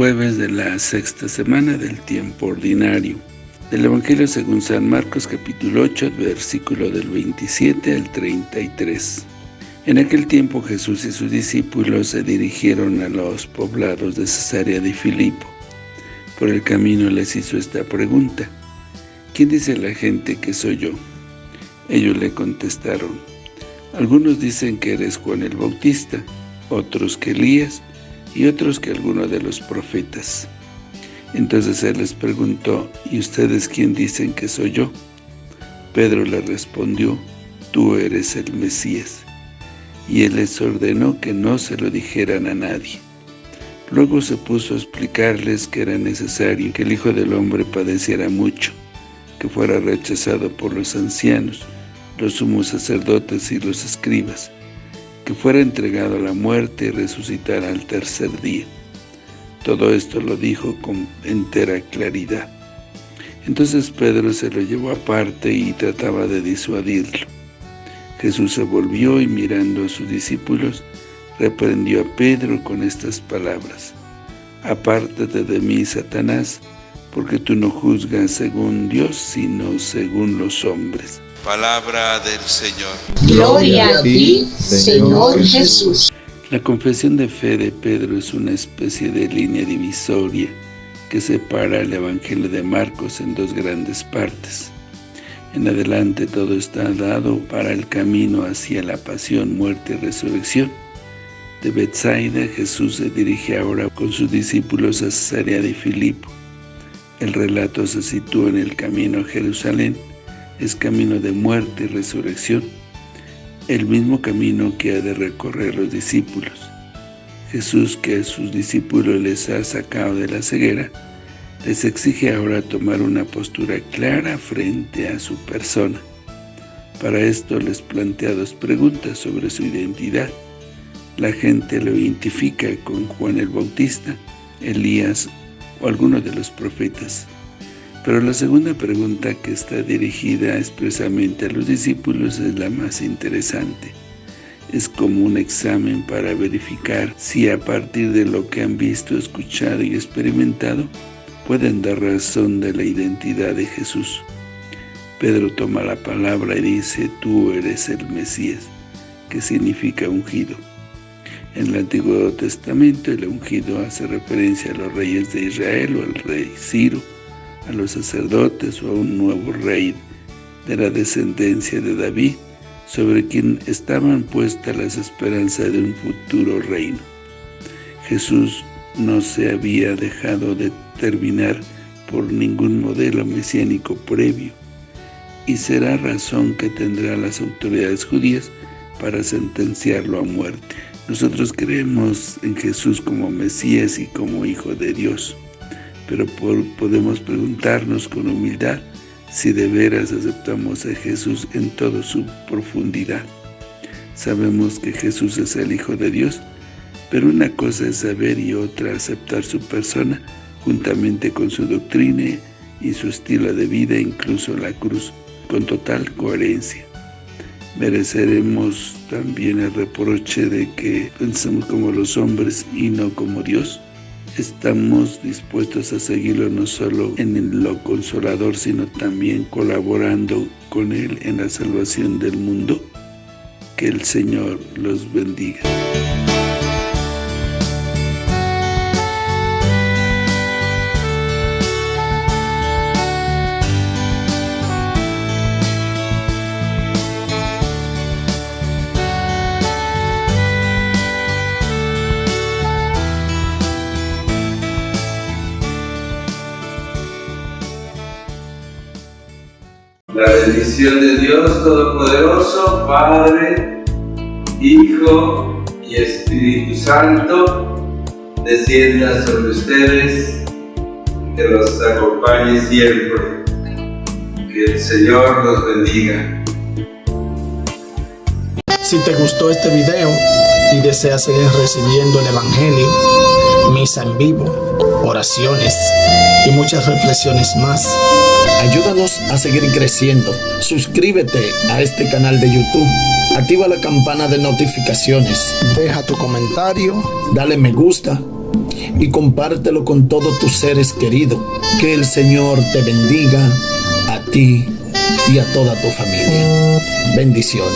jueves de la sexta semana del tiempo ordinario. Del Evangelio según San Marcos capítulo 8, versículo del 27 al 33. En aquel tiempo Jesús y sus discípulos se dirigieron a los poblados de Cesarea de Filipo. Por el camino les hizo esta pregunta, ¿Quién dice la gente que soy yo? Ellos le contestaron, algunos dicen que eres Juan el Bautista, otros que Elías, y otros que alguno de los profetas. Entonces él les preguntó, ¿y ustedes quién dicen que soy yo? Pedro le respondió, tú eres el Mesías. Y él les ordenó que no se lo dijeran a nadie. Luego se puso a explicarles que era necesario que el Hijo del Hombre padeciera mucho, que fuera rechazado por los ancianos, los sumos sacerdotes y los escribas, fuera entregado a la muerte y resucitara al tercer día. Todo esto lo dijo con entera claridad. Entonces Pedro se lo llevó aparte y trataba de disuadirlo. Jesús se volvió y mirando a sus discípulos, reprendió a Pedro con estas palabras. Apártate de mí, Satanás, porque tú no juzgas según Dios, sino según los hombres. Palabra del Señor. Gloria a ti, Señor Jesús. La confesión de fe de Pedro es una especie de línea divisoria que separa el Evangelio de Marcos en dos grandes partes. En adelante todo está dado para el camino hacia la pasión, muerte y resurrección. De Bethsaida, Jesús se dirige ahora con sus discípulos a Cesarea de Filipo. El relato se sitúa en el camino a Jerusalén, es camino de muerte y resurrección, el mismo camino que ha de recorrer los discípulos. Jesús, que a sus discípulos les ha sacado de la ceguera, les exige ahora tomar una postura clara frente a su persona. Para esto les plantea dos preguntas sobre su identidad. La gente lo identifica con Juan el Bautista, Elías o alguno de los profetas. Pero la segunda pregunta que está dirigida expresamente a los discípulos es la más interesante. Es como un examen para verificar si a partir de lo que han visto, escuchado y experimentado, pueden dar razón de la identidad de Jesús. Pedro toma la palabra y dice, tú eres el Mesías, que significa ungido. En el Antiguo Testamento el ungido hace referencia a los reyes de Israel o al rey Ciro, a los sacerdotes o a un nuevo rey de la descendencia de David, sobre quien estaban puestas las esperanzas de un futuro reino. Jesús no se había dejado determinar por ningún modelo mesiánico previo, y será razón que tendrá las autoridades judías para sentenciarlo a muerte. Nosotros creemos en Jesús como Mesías y como Hijo de Dios pero podemos preguntarnos con humildad si de veras aceptamos a Jesús en toda su profundidad. Sabemos que Jesús es el Hijo de Dios, pero una cosa es saber y otra aceptar su persona juntamente con su doctrina y su estilo de vida, incluso la cruz, con total coherencia. ¿Mereceremos también el reproche de que pensemos como los hombres y no como Dios? Estamos dispuestos a seguirlo no solo en lo consolador, sino también colaborando con Él en la salvación del mundo. Que el Señor los bendiga. La bendición de Dios Todopoderoso, Padre, Hijo y Espíritu Santo, descienda sobre ustedes, que los acompañe siempre. Que el Señor los bendiga. Si te gustó este video y deseas seguir recibiendo el Evangelio, misa en vivo, oraciones y muchas reflexiones más, Ayúdanos a seguir creciendo. Suscríbete a este canal de YouTube. Activa la campana de notificaciones. Deja tu comentario. Dale me gusta. y compártelo con todos tus seres queridos. Que el Señor te bendiga a ti y a toda tu familia. Bendiciones.